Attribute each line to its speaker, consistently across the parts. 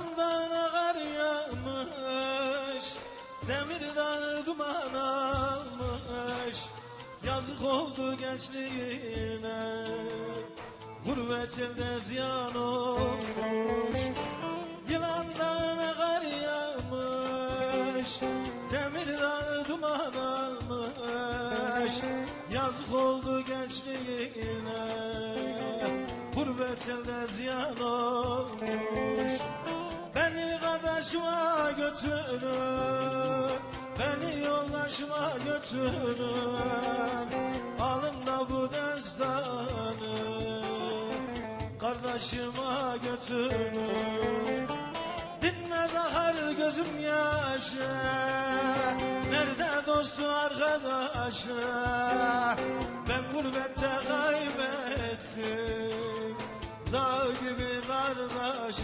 Speaker 1: Damdan ağar yağmış Demir dağı duman almış. Yazık oldu gençliğine Gurbet elde ziyan olmuş. Yılandan ağar yağmış Demir dağı duman almış. Yazık oldu gençliğine Gurbet elde ziyan olmuş götürün Beni yoldaşıma götürün Alın da bu destanı. Kardeşime götürün Dinmez akar gözüm yaşı Nerede dostu arkadaşı Ben gurbette kaybettim. Dağ gibi kardeş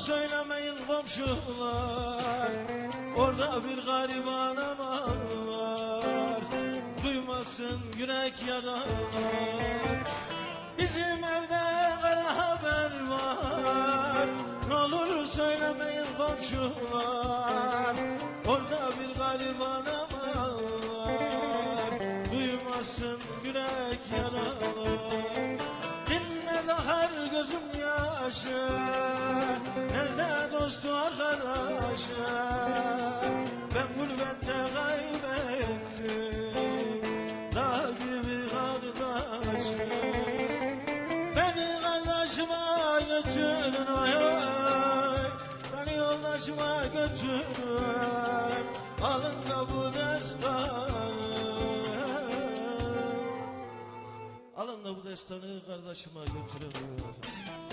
Speaker 1: söylemeyin komşular. Orada bir gariban aman var. Duymasın yürek yanar Bizim evde kara haber var. Ne olur söylemeyin komşular. Orada bir gariban aman var. Duymasın yürek yanar arkadaşı Ben gurbette kaybettim. Dağ gibi kardeşim Beni kardeşime götürün oy oy Beni yoldaşıma götürün Alın da bu destanı. Alın da bu destanı kardeşime götürün